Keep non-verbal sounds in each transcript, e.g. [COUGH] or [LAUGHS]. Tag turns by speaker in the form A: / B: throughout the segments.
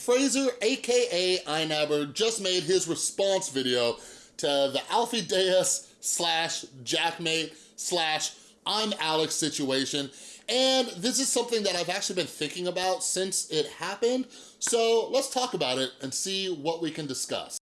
A: Fraser, AKA iNabber, just made his response video to the Alfie Deyes slash Jackmate slash I'm Alex situation. And this is something that I've actually been thinking about since it happened. So let's talk about it and see what we can discuss.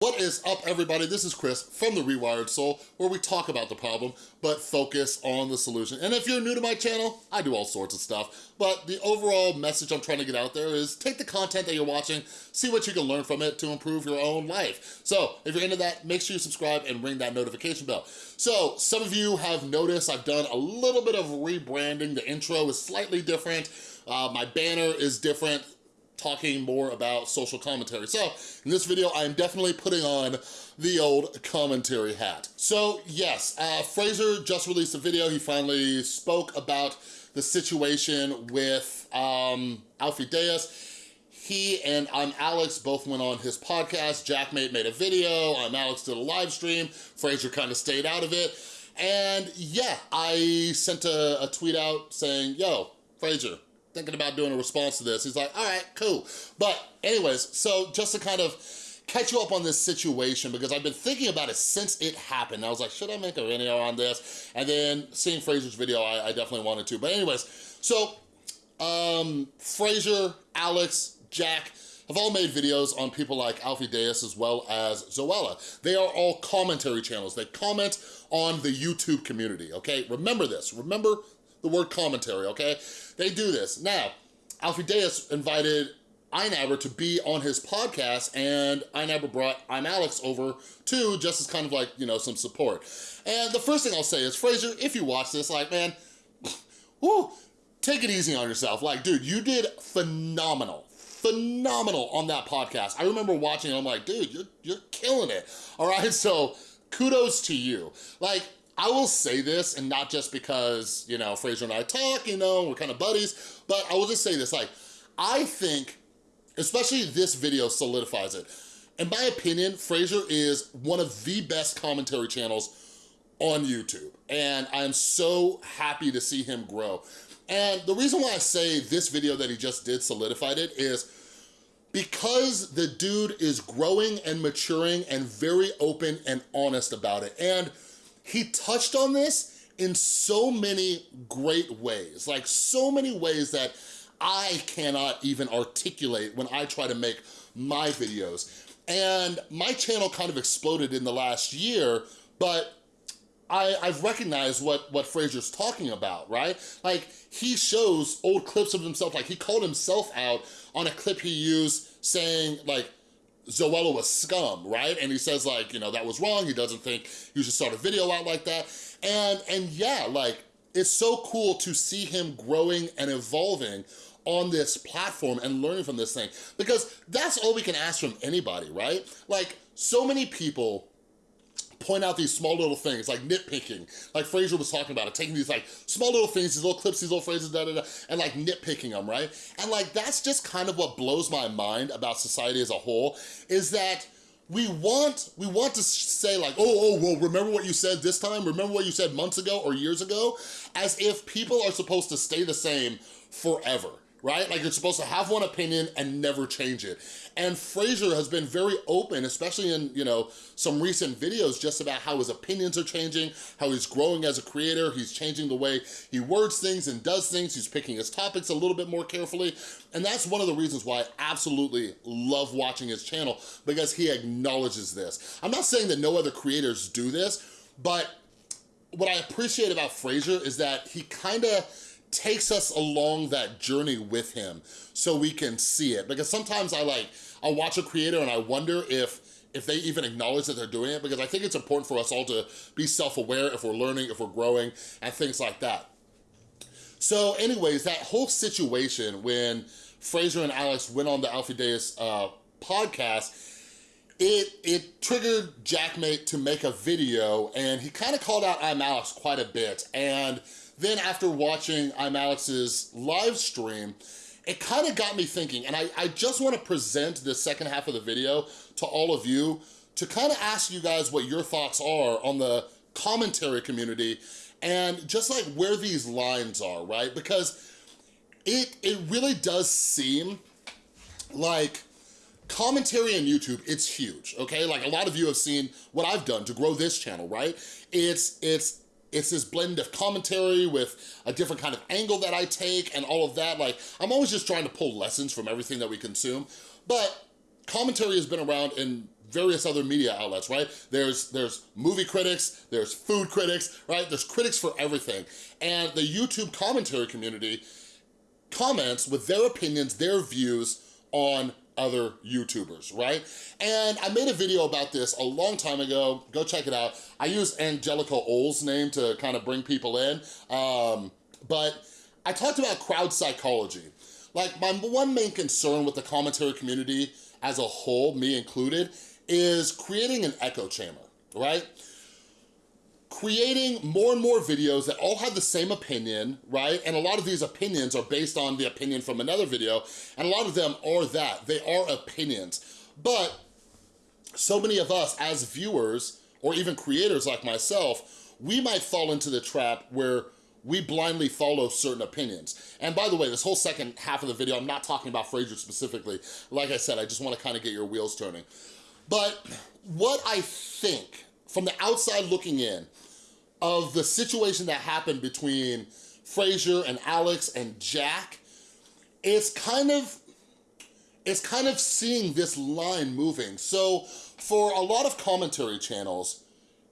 A: What is up everybody? This is Chris from The Rewired Soul where we talk about the problem but focus on the solution. And if you're new to my channel, I do all sorts of stuff, but the overall message I'm trying to get out there is take the content that you're watching, see what you can learn from it to improve your own life. So if you're into that, make sure you subscribe and ring that notification bell. So some of you have noticed I've done a little bit of rebranding. The intro is slightly different. Uh, my banner is different talking more about social commentary. So in this video, I am definitely putting on the old commentary hat. So yes, uh, Fraser just released a video. He finally spoke about the situation with um, Alfie Deyes. He and I'm Alex both went on his podcast. Jackmate made a video. I'm Alex did a live stream. Fraser kind of stayed out of it. And yeah, I sent a, a tweet out saying, yo, Fraser, thinking about doing a response to this. He's like, all right, cool. But anyways, so just to kind of catch you up on this situation because I've been thinking about it since it happened. I was like, should I make a video on this? And then seeing Fraser's video, I, I definitely wanted to. But anyways, so um, Fraser, Alex, Jack, have all made videos on people like Alfie Deyes as well as Zoella. They are all commentary channels. They comment on the YouTube community, okay? Remember this, remember the word commentary, okay? They do this. Now, Alfie Deyes invited iNabber to be on his podcast and iNabber brought I'm Alex over too, just as kind of like, you know, some support. And the first thing I'll say is, Fraser, if you watch this, like, man, [LAUGHS] whoo, take it easy on yourself. Like, dude, you did phenomenal phenomenal on that podcast. I remember watching it, I'm like, dude, you're, you're killing it. All right, [LAUGHS] so kudos to you. Like, I will say this, and not just because, you know, Fraser and I talk, you know, we're kind of buddies, but I will just say this, like, I think, especially this video solidifies it. In my opinion, Fraser is one of the best commentary channels on YouTube, and I'm so happy to see him grow. And the reason why I say this video that he just did solidified it is because the dude is growing and maturing and very open and honest about it. And he touched on this in so many great ways, like so many ways that I cannot even articulate when I try to make my videos. And my channel kind of exploded in the last year, but I, have recognized what, what Fraser's talking about, right? Like, he shows old clips of himself, like he called himself out on a clip he used saying, like, Zoella was scum, right? And he says like, you know, that was wrong. He doesn't think you should start a video out like that. And, and yeah, like, it's so cool to see him growing and evolving on this platform and learning from this thing because that's all we can ask from anybody, right? Like, so many people point out these small little things, like nitpicking, like Fraser was talking about it, taking these like small little things, these little clips, these little phrases, da da da, and like nitpicking them, right? And like, that's just kind of what blows my mind about society as a whole, is that we want we want to say like, oh, oh, well, remember what you said this time? Remember what you said months ago or years ago? As if people are supposed to stay the same forever right? Like you're supposed to have one opinion and never change it. And Fraser has been very open, especially in, you know, some recent videos just about how his opinions are changing, how he's growing as a creator, he's changing the way he words things and does things, he's picking his topics a little bit more carefully. And that's one of the reasons why I absolutely love watching his channel because he acknowledges this. I'm not saying that no other creators do this, but what I appreciate about Fraser is that he kind of takes us along that journey with him so we can see it. Because sometimes I like, I'll watch a creator and I wonder if if they even acknowledge that they're doing it because I think it's important for us all to be self-aware if we're learning, if we're growing, and things like that. So anyways, that whole situation when Fraser and Alex went on the Alfie Deyes uh, podcast, it, it triggered Jackmate to make a video and he kind of called out I'm Alex quite a bit. And then after watching I'm Alex's live stream, it kind of got me thinking, and I, I just wanna present the second half of the video to all of you to kind of ask you guys what your thoughts are on the commentary community and just like where these lines are, right? Because it, it really does seem like commentary on YouTube, it's huge, okay? Like a lot of you have seen what I've done to grow this channel, right? It's, it's, it's this blend of commentary with a different kind of angle that I take and all of that. Like, I'm always just trying to pull lessons from everything that we consume. But commentary has been around in various other media outlets, right? There's, there's movie critics, there's food critics, right? There's critics for everything. And the YouTube commentary community comments with their opinions, their views on other YouTubers, right? And I made a video about this a long time ago. Go check it out. I use Angelica Ohl's name to kind of bring people in. Um, but I talked about crowd psychology. Like my one main concern with the commentary community as a whole, me included, is creating an echo chamber, right? Creating more and more videos that all have the same opinion, right? And a lot of these opinions are based on the opinion from another video, and a lot of them are that, they are opinions. But so many of us as viewers, or even creators like myself, we might fall into the trap where we blindly follow certain opinions. And by the way, this whole second half of the video, I'm not talking about Fraser specifically. Like I said, I just wanna kind of get your wheels turning. But what I think, from the outside looking in, of the situation that happened between Fraser and Alex and Jack, it's kind of, it's kind of seeing this line moving. So for a lot of commentary channels,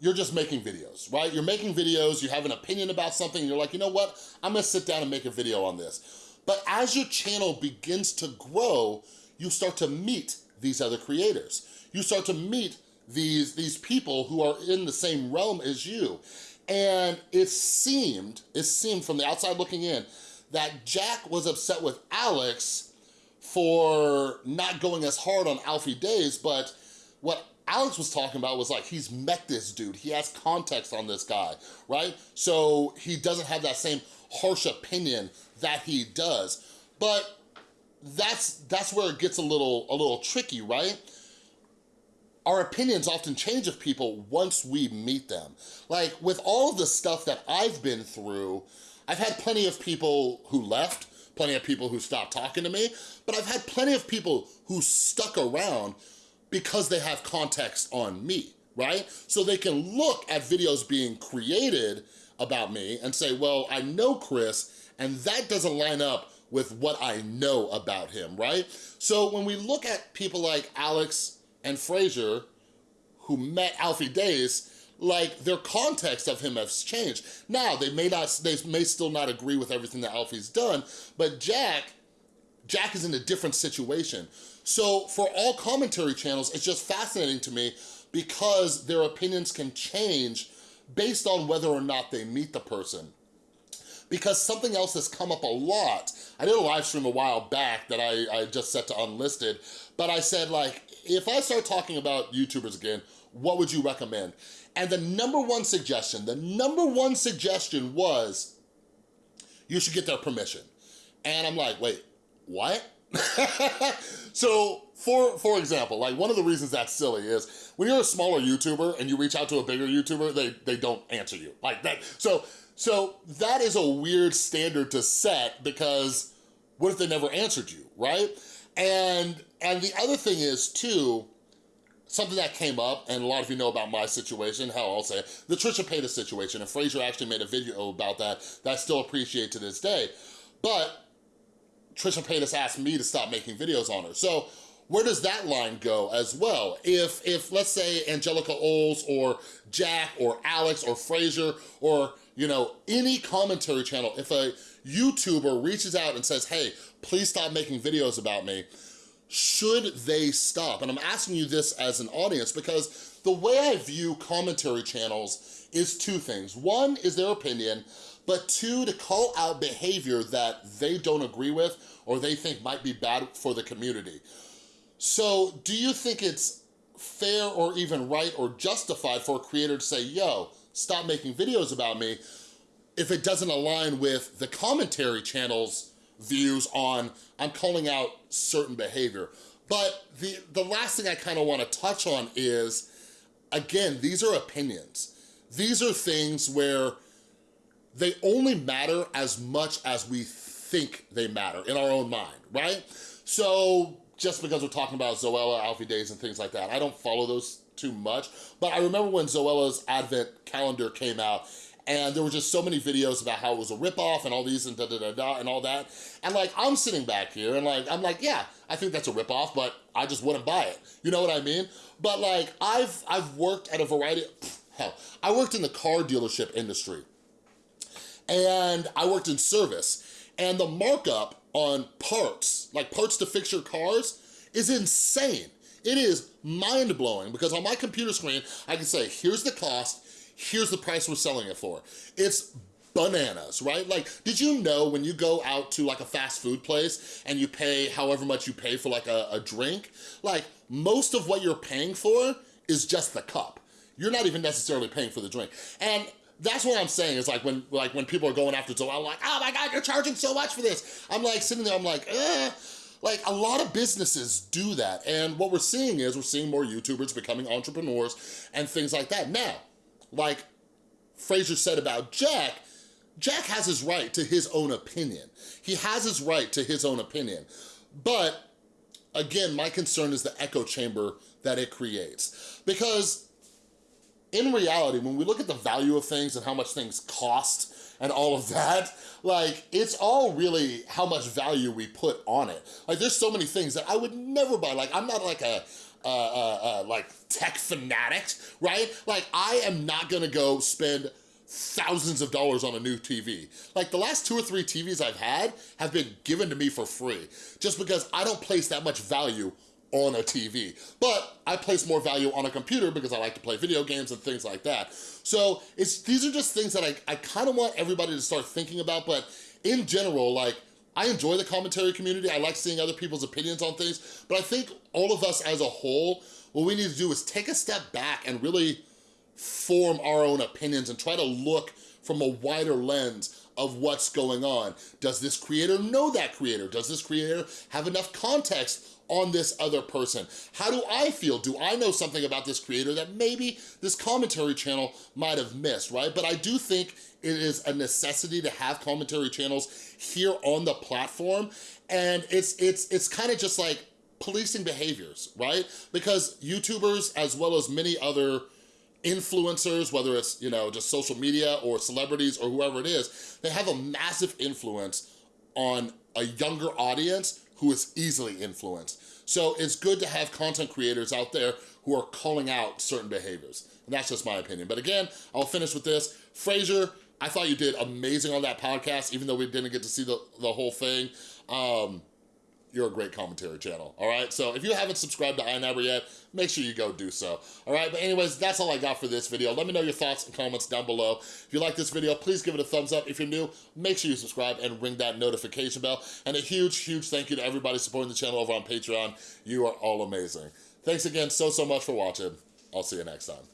A: you're just making videos, right? You're making videos, you have an opinion about something, you're like, you know what? I'm gonna sit down and make a video on this. But as your channel begins to grow, you start to meet these other creators. You start to meet these, these people who are in the same realm as you. And it seemed, it seemed from the outside looking in, that Jack was upset with Alex for not going as hard on Alfie Deyes, but what Alex was talking about was like, he's met this dude, he has context on this guy, right? So he doesn't have that same harsh opinion that he does. But that's that's where it gets a little a little tricky, right? Our opinions often change of people once we meet them. Like with all of the stuff that I've been through, I've had plenty of people who left, plenty of people who stopped talking to me, but I've had plenty of people who stuck around because they have context on me, right? So they can look at videos being created about me and say, well, I know Chris, and that doesn't line up with what I know about him, right? So when we look at people like Alex and Fraser, who met Alfie Deyes, like their context of him has changed. Now, they may not, they may still not agree with everything that Alfie's done, but Jack, Jack is in a different situation. So for all commentary channels, it's just fascinating to me because their opinions can change based on whether or not they meet the person. Because something else has come up a lot. I did a live stream a while back that I, I just set to unlisted, but I said like, if I start talking about YouTubers again, what would you recommend? And the number one suggestion, the number one suggestion was, you should get their permission. And I'm like, wait, what? [LAUGHS] so for for example, like one of the reasons that's silly is when you're a smaller YouTuber and you reach out to a bigger YouTuber, they, they don't answer you. Like that. So, so that is a weird standard to set because what if they never answered you, right? And, and the other thing is too, something that came up, and a lot of you know about my situation, how I'll say it, the Trisha Paytas situation, and Fraser actually made a video about that that I still appreciate to this day. But Trisha Paytas asked me to stop making videos on her. So where does that line go as well? If, if let's say Angelica Oles or Jack or Alex or Fraser or, you know, any commentary channel, if a YouTuber reaches out and says, hey, please stop making videos about me, should they stop? And I'm asking you this as an audience because the way I view commentary channels is two things. One is their opinion, but two, to call out behavior that they don't agree with or they think might be bad for the community. So do you think it's fair or even right or justified for a creator to say, yo, stop making videos about me if it doesn't align with the commentary channel's views on I'm calling out certain behavior. But the, the last thing I kind of want to touch on is, again, these are opinions. these are things where they only matter as much as we think they matter in our own mind, right? So just because we're talking about Zoella, Alfie Deyes, and things like that, I don't follow those too much, but I remember when Zoella's advent calendar came out and there were just so many videos about how it was a ripoff and all these and da da da da and all that. And like, I'm sitting back here and like, I'm like, yeah, I think that's a ripoff, but I just wouldn't buy it. You know what I mean? But like, I've, I've worked at a variety, [SNIFFS] hell, I worked in the car dealership industry and I worked in service and the markup on parts, like parts to fix your cars, is insane. It is mind-blowing because on my computer screen, I can say, here's the cost, here's the price we're selling it for. It's bananas, right? Like, did you know when you go out to like a fast food place and you pay however much you pay for like a, a drink, like most of what you're paying for is just the cup. You're not even necessarily paying for the drink. And that's what I'm saying is like when like when people are going after so I'm like, oh my God, you're charging so much for this. I'm like sitting there, I'm like, eh. Like a lot of businesses do that. And what we're seeing is we're seeing more YouTubers becoming entrepreneurs and things like that. Now, like Fraser said about Jack, Jack has his right to his own opinion. He has his right to his own opinion. But again, my concern is the echo chamber that it creates. Because in reality, when we look at the value of things and how much things cost and all of that, like, it's all really how much value we put on it. Like, there's so many things that I would never buy. Like, I'm not like a, like, tech fanatic, right? Like, I am not gonna go spend thousands of dollars on a new TV. Like the last two or three TVs I've had have been given to me for free just because I don't place that much value on a TV. But I place more value on a computer because I like to play video games and things like that. So it's these are just things that I, I kind of want everybody to start thinking about, but in general, like, I enjoy the commentary community. I like seeing other people's opinions on things, but I think all of us as a whole, what we need to do is take a step back and really form our own opinions and try to look from a wider lens of what's going on. Does this creator know that creator? Does this creator have enough context on this other person? How do I feel? Do I know something about this creator that maybe this commentary channel might have missed, right? But I do think it is a necessity to have commentary channels here on the platform. And it's, it's, it's kind of just like policing behaviors, right? Because YouTubers, as well as many other influencers, whether it's, you know, just social media or celebrities or whoever it is, they have a massive influence on a younger audience who is easily influenced. So it's good to have content creators out there who are calling out certain behaviors. And that's just my opinion. But again, I'll finish with this. Fraser, I thought you did amazing on that podcast, even though we didn't get to see the, the whole thing. Um, you're a great commentary channel, all right? So if you haven't subscribed to iNabber yet, make sure you go do so, all right? But anyways, that's all I got for this video. Let me know your thoughts and comments down below. If you like this video, please give it a thumbs up. If you're new, make sure you subscribe and ring that notification bell. And a huge, huge thank you to everybody supporting the channel over on Patreon. You are all amazing. Thanks again so, so much for watching. I'll see you next time.